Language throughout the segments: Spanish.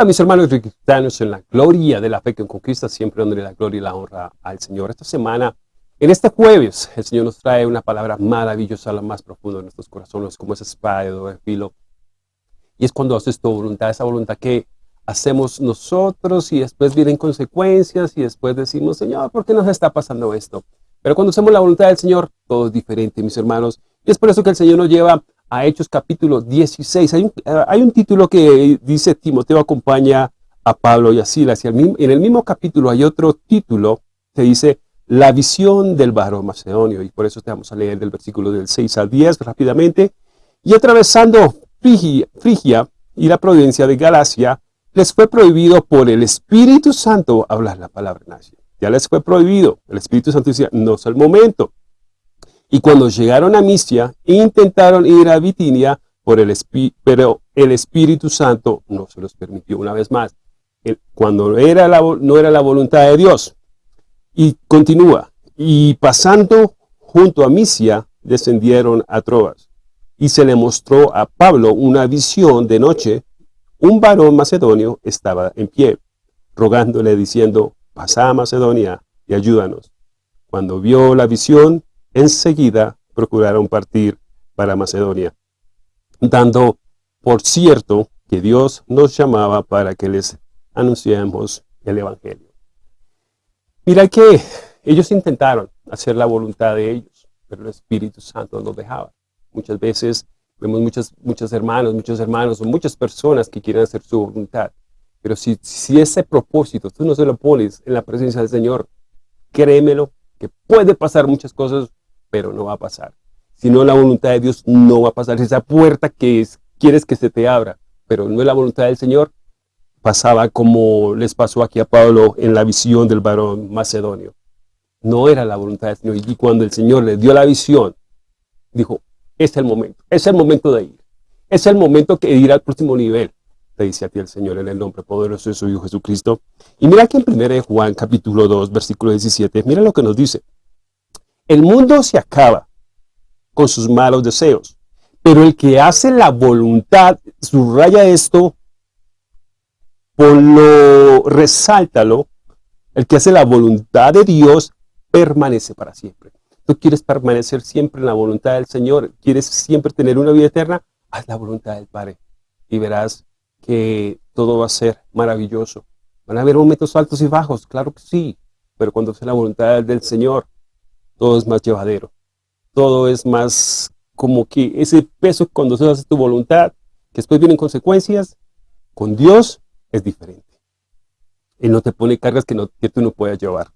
Hola mis hermanos cristianos en la gloria de la fe que conquista, siempre donde la gloria y la honra al Señor. Esta semana, en este jueves, el Señor nos trae una palabra maravillosa, la más profunda de nuestros corazones, como esa espada de doble filo. Y es cuando haces tu voluntad, esa voluntad que hacemos nosotros y después vienen consecuencias y después decimos, Señor, ¿por qué nos está pasando esto? Pero cuando hacemos la voluntad del Señor, todo es diferente, mis hermanos. Y es por eso que el Señor nos lleva a Hechos capítulo 16. Hay un, eh, hay un título que dice Timoteo acompaña a Pablo y a Silas. Y en el mismo capítulo hay otro título que dice la visión del varón macedonio. Y por eso te vamos a leer del versículo del 6 al 10 rápidamente. Y atravesando Frigia, y la provincia de Galacia, les fue prohibido por el Espíritu Santo hablar la palabra nazi. Ya les fue prohibido. El Espíritu Santo decía, no es el momento. Y cuando llegaron a Misia, intentaron ir a Bitinia, por el pero el Espíritu Santo no se los permitió una vez más. Cuando no era la voluntad de Dios. Y continúa. Y pasando junto a Misia, descendieron a Troas. Y se le mostró a Pablo una visión de noche. Un varón macedonio estaba en pie, rogándole diciendo, pasa a Macedonia y ayúdanos. Cuando vio la visión, enseguida procuraron partir para Macedonia, dando por cierto que Dios nos llamaba para que les anunciemos el Evangelio. Mira que ellos intentaron hacer la voluntad de ellos, pero el Espíritu Santo no dejaba. Muchas veces vemos muchos, muchos hermanos, muchos hermanos o muchas personas que quieren hacer su voluntad. Pero si, si ese propósito tú no se lo pones en la presencia del Señor, créemelo, que puede pasar muchas cosas pero no va a pasar. Si no la voluntad de Dios, no va a pasar. Esa puerta que es, quieres que se te abra, pero no es la voluntad del Señor, pasaba como les pasó aquí a Pablo en la visión del varón macedonio. No era la voluntad del Señor. Y cuando el Señor le dio la visión, dijo, es el momento, es el momento de ir. Es el momento que ir al próximo nivel, te dice a ti el Señor en el nombre poderoso de su Hijo Jesucristo. Y mira que en 1 Juan capítulo 2, versículo 17, mira lo que nos dice. El mundo se acaba con sus malos deseos, pero el que hace la voluntad, subraya esto, ponlo, resáltalo, el que hace la voluntad de Dios permanece para siempre. Tú quieres permanecer siempre en la voluntad del Señor, quieres siempre tener una vida eterna, haz la voluntad del Padre y verás que todo va a ser maravilloso. Van a haber momentos altos y bajos, claro que sí, pero cuando hace la voluntad del Señor, todo es más llevadero. Todo es más como que ese peso cuando se hace tu voluntad, que después vienen consecuencias, con Dios es diferente. Él no te pone cargas que, no, que tú no puedas llevar.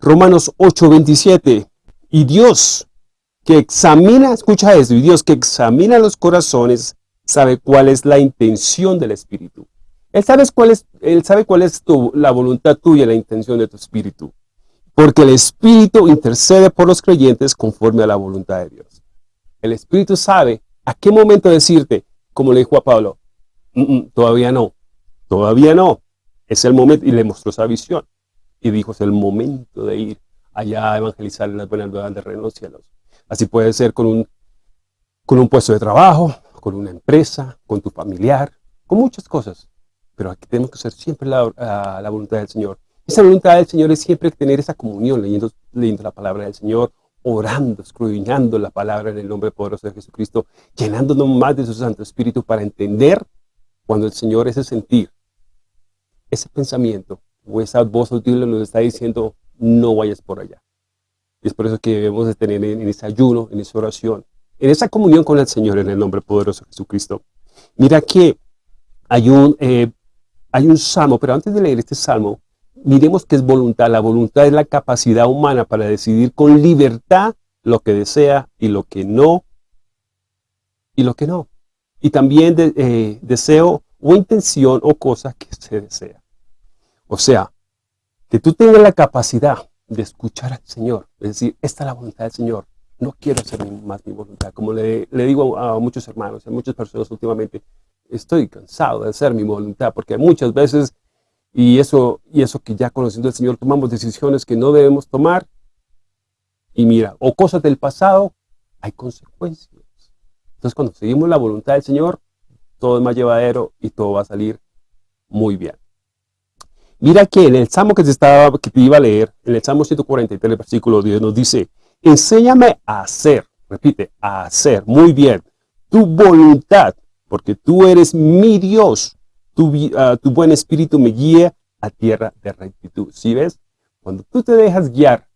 Romanos 8:27, y Dios que examina, escucha eso, y Dios que examina los corazones, sabe cuál es la intención del Espíritu. Él, sabe cuál es, él sabe cuál es tu, la voluntad tuya, la intención de tu Espíritu porque el Espíritu intercede por los creyentes conforme a la voluntad de Dios. El Espíritu sabe a qué momento decirte, como le dijo a Pablo, mm, mm, todavía no, todavía no, es el momento, y le mostró esa visión, y dijo, es el momento de ir allá a evangelizar las buenas nuevas de reino de los cielos. Así puede ser con un, con un puesto de trabajo, con una empresa, con tu familiar, con muchas cosas, pero aquí tenemos que hacer siempre la, la voluntad del Señor. Esa voluntad del Señor es siempre tener esa comunión, leyendo, leyendo la palabra del Señor, orando, escudriñando la palabra en el nombre poderoso de Jesucristo, llenándonos más de su Santo Espíritu para entender cuando el Señor ese sentir, ese pensamiento o esa voz audible nos está diciendo, no vayas por allá. Y es por eso que debemos de tener en, ese ayuno, en esa oración, en esa comunión con el Señor en el nombre poderoso de Jesucristo. Mira que hay un, eh, hay un salmo, pero antes de leer este salmo, miremos que es voluntad. La voluntad es la capacidad humana para decidir con libertad lo que desea y lo que no, y lo que no. Y también eh, deseo o intención o cosa que se desea. O sea, que tú tengas la capacidad de escuchar al Señor. Es decir, esta es la voluntad del Señor. No quiero hacer más mi voluntad. Como le, digo a, a muchos hermanos, a muchas personas últimamente, estoy cansado de hacer mi voluntad, porque muchas veces y eso, y eso que ya conociendo al Señor tomamos decisiones que no debemos tomar. Y mira, o cosas del pasado, hay consecuencias. Entonces cuando seguimos la voluntad del Señor, todo es más llevadero y todo va a salir muy bien. Mira que en el Salmo que te, estaba, que te iba a leer, en el Salmo 143, versículo 10, nos dice, enséñame a hacer, repite, a hacer, muy bien, tu voluntad, porque tú eres mi Dios, tu, ah, tu buen espíritu me guía a tierra de rectitud. ¿Sí ves? Cuando tú te dejas guiar,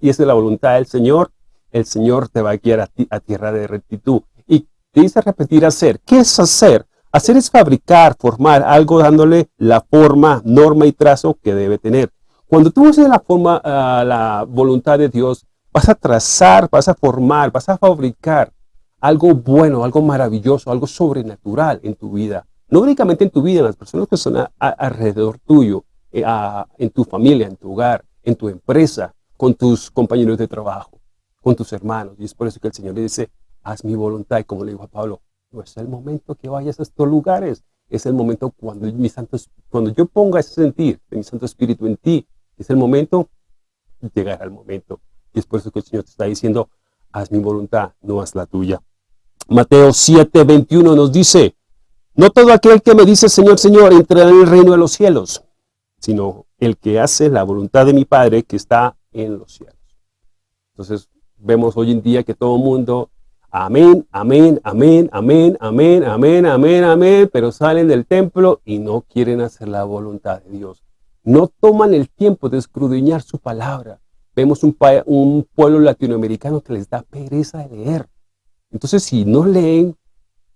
y es la voluntad del Señor, el Señor te va a guiar a, ti, a tierra de rectitud. Y te dice repetir hacer. ¿Qué es hacer? Hacer es fabricar, formar algo dándole la forma, norma y trazo que debe tener. Cuando tú haces la forma, uh, la voluntad de Dios, vas a trazar, vas a formar, vas a fabricar algo bueno, algo maravilloso, algo sobrenatural en tu vida. No únicamente en tu vida, en las personas que son a, alrededor tuyo, eh, en tu familia, en tu hogar, en tu empresa, con tus compañeros de trabajo, con tus hermanos. Y es por eso que el Señor le dice, haz mi voluntad. Y como le dijo a Pablo, no es el momento que vayas a estos lugares. Es el momento cuando, mi santo, cuando yo ponga ese sentir de mi Santo Espíritu en ti. Es el momento, llegará el momento. Y es por eso que el Señor te está diciendo, haz mi voluntad, no haz la tuya. Mateo 7, 21 nos dice, no todo aquel que me dice Señor, Señor, entrará en el reino de los cielos, sino el que hace la voluntad de mi Padre que está en los cielos. Entonces, vemos hoy en día que todo el mundo, amén, amén, amén, amén, amén, amén, amén, amén, pero salen del templo y no quieren hacer la voluntad de Dios. No toman el tiempo de escudriñar su palabra. Vemos un, un pueblo latinoamericano que les da pereza de leer. Entonces, si no leen,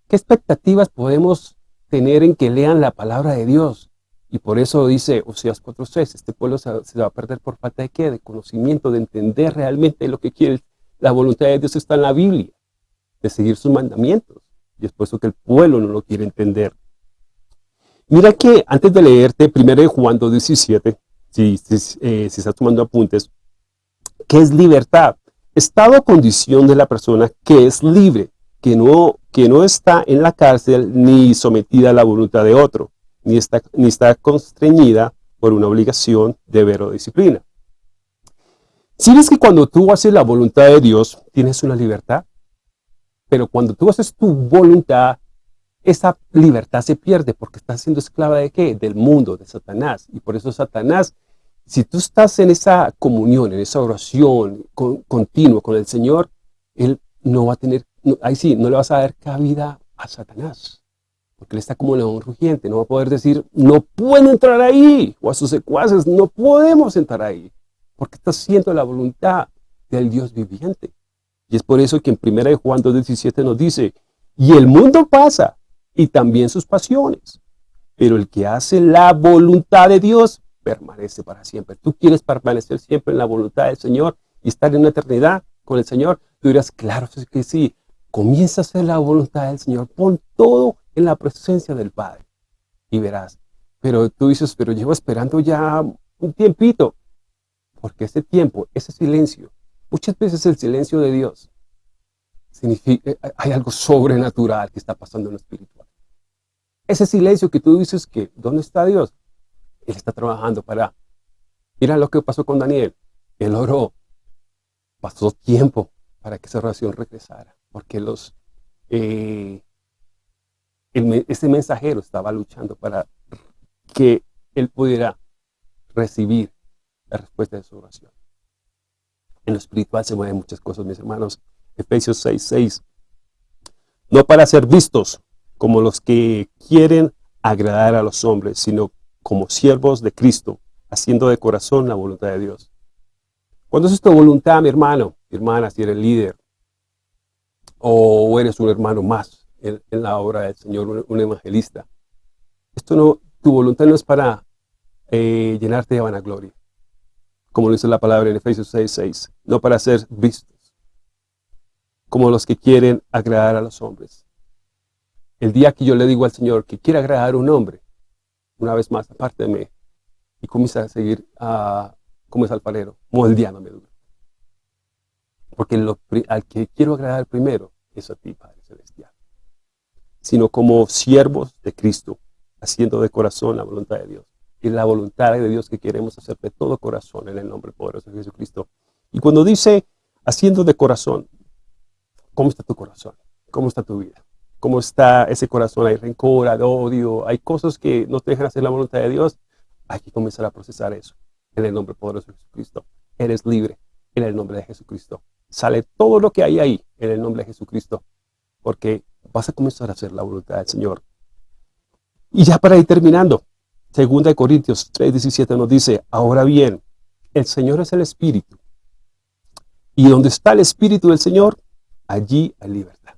¿qué expectativas podemos tener en que lean la palabra de Dios? Y por eso dice Oseas 4.6, este pueblo se, va a perder por falta de qué? De conocimiento, de entender realmente lo que quiere. La voluntad de Dios está en la Biblia, de seguir sus mandamientos. Y es por eso que el pueblo no lo quiere entender. Mira que antes de leerte 1 Juan 2.17, si, si, eh, si estás tomando apuntes, ¿qué es libertad? Estado o condición de la persona que es libre, que no, que no está en la cárcel ni sometida a la voluntad de otro ni está, ni está constreñida por una obligación, deber o disciplina. Si ves que cuando tú haces la voluntad de Dios, tienes una libertad, pero cuando tú haces tu voluntad, esa libertad se pierde porque estás siendo esclava de qué? Del mundo, de Satanás. Y por eso Satanás, si tú estás en esa comunión, en esa oración con, continua con el Señor, Él no va a tener, ahí sí, no le vas a dar cabida a Satanás porque él está como león rugiente, no va a poder decir, no puedo entrar ahí, o a sus secuaces, no podemos entrar ahí, porque está haciendo la voluntad del Dios viviente. Y es por eso que en 1 Juan 2.17 nos dice, y el mundo pasa, y también sus pasiones, pero el que hace la voluntad de Dios permanece para siempre. Tú quieres permanecer siempre en la voluntad del Señor y estar en una eternidad con el Señor. Tú dirás, claro que sí, comienza a hacer la voluntad del Señor, pon todo en la presencia del Padre. Y verás, pero tú dices, pero llevo esperando ya un tiempito. Porque ese tiempo, ese silencio, muchas veces el silencio de Dios, significa, eh, hay algo sobrenatural que está pasando en lo espiritual. Ese silencio que tú dices que, ¿dónde está Dios? Él está trabajando para... Mira lo que pasó con Daniel. Él oró. Pasó tiempo para que esa oración regresara. Porque los, eh, ese mensajero estaba luchando para que él pudiera recibir la respuesta de su oración. En lo espiritual se mueven muchas cosas, mis hermanos. Efesios 6, 6. No para ser vistos como los que quieren agradar a los hombres, sino como siervos de Cristo, haciendo de corazón la voluntad de Dios. ¿Cuándo es tu voluntad, mi hermano, mi hermana, si eres líder? O eres un hermano más en, la obra del Señor, un, evangelista. Esto no, tu voluntad no es para eh, llenarte de vanagloria, como lo dice la palabra en Efesios 6, 6, no para ser vistos, como los que quieren agradar a los hombres. El día que yo le digo al Señor que quiere agradar a un hombre, una vez más, mí, y comienza a seguir a, como es alfarero, moldeándome. Porque lo, al que quiero agradar primero es a ti, Padre Celestial sino como siervos de Cristo, haciendo de corazón la voluntad de Dios. Y la voluntad de Dios que queremos hacer de todo corazón en el nombre poderoso de Jesucristo. Y cuando dice haciendo de corazón, ¿cómo está tu corazón? ¿Cómo está tu vida? cómo está ese corazón, hay rencor, hay odio, hay cosas que no te dejan hacer la voluntad de Dios, hay que comenzar a procesar eso en el nombre poderoso de Jesucristo. Eres libre en el nombre de Jesucristo. Sale todo lo que hay ahí en el nombre de Jesucristo, porque vas a comenzar a hacer la voluntad del Señor. Y ya para ir terminando, 2 Corintios 3.17 nos dice, ahora bien, el Señor es el Espíritu, y donde está el Espíritu del Señor, allí hay libertad.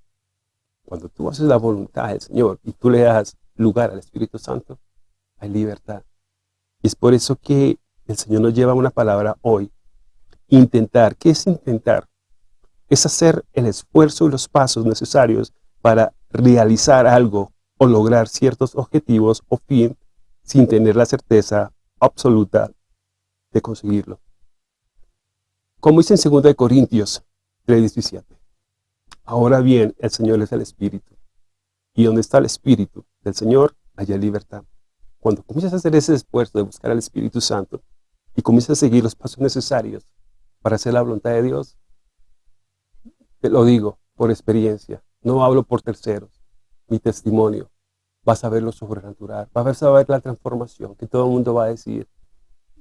Cuando tú haces la voluntad del Señor y tú le das lugar al Espíritu Santo, hay libertad. Y es por eso que el Señor nos lleva una palabra hoy. Intentar. ¿Qué es intentar? Es hacer el esfuerzo y los pasos necesarios para realizar algo o lograr ciertos objetivos o fin sin tener la certeza absoluta de conseguirlo. Como dice en 2 Corintios 3.17. Ahora bien, el Señor es el Espíritu. Y donde está el Espíritu del Señor, hay libertad. Cuando comienzas a hacer ese esfuerzo de buscar al Espíritu Santo y comienzas a seguir los pasos necesarios para hacer la voluntad de Dios, te lo digo por experiencia, no hablo por terceros, mi testimonio, vas a ver lo sobrenatural, vas a ver la transformación, que todo el mundo va a decir,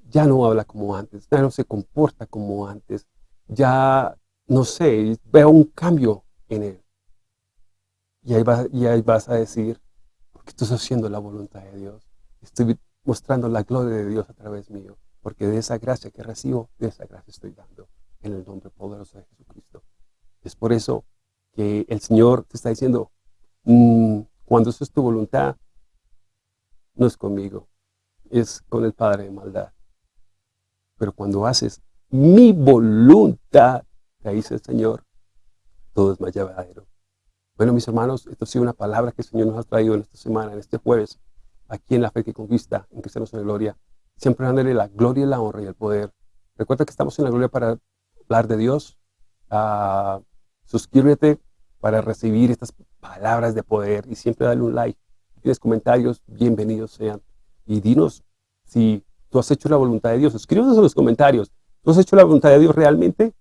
ya no habla como antes, ya no se comporta como antes, ya, no sé, veo un cambio en él. Y ahí, y ahí vas a decir, porque estás haciendo la voluntad de Dios. Estoy mostrando la gloria de Dios a través mío, porque de esa gracia que recibo, de esa gracia estoy dando, en el nombre poderoso de Jesucristo. Es por eso que el Señor te está diciendo, mm, cuando eso es tu voluntad, no es conmigo, es con el Padre de maldad. Pero cuando haces mi voluntad, te dice el Señor, todo es más llevadero. Bueno, mis hermanos, esto ha sido una palabra que el Señor nos ha traído en esta semana, en este jueves aquí en la fe que conquista, en Cristianos en la Gloria, siempre dándole la gloria, la honra y el poder. Recuerda que estamos en la gloria para hablar de Dios. Suscríbete para recibir estas palabras de poder y siempre dale un like. Si tienes comentarios, bienvenidos sean. Y dinos si tú has hecho la voluntad de Dios. Escríbenos en los comentarios. ¿Tú has hecho la voluntad de Dios realmente?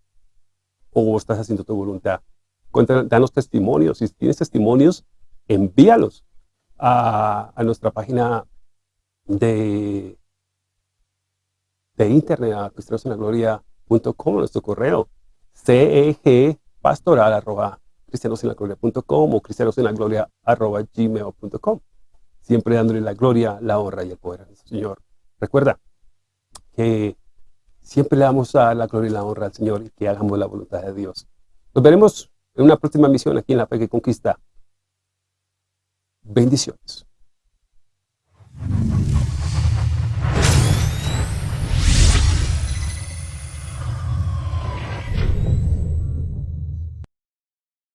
¿O estás haciendo tu voluntad? Danos testimonios. Si tienes testimonios, envíalos a, nuestra página de, internet, a cristianosenlagloria.com, nuestro correo, cegpastoral arroba cristianosenlagloria.com o cristianosenlagloria arroba gmail.com. Siempre dándole la gloria, la honra y el poder a nuestro Señor. Recuerda que siempre le damos a la gloria y la honra al Señor y que hagamos la voluntad de Dios. Nos veremos en una próxima misión aquí en La Fe que Conquista. Bendiciones.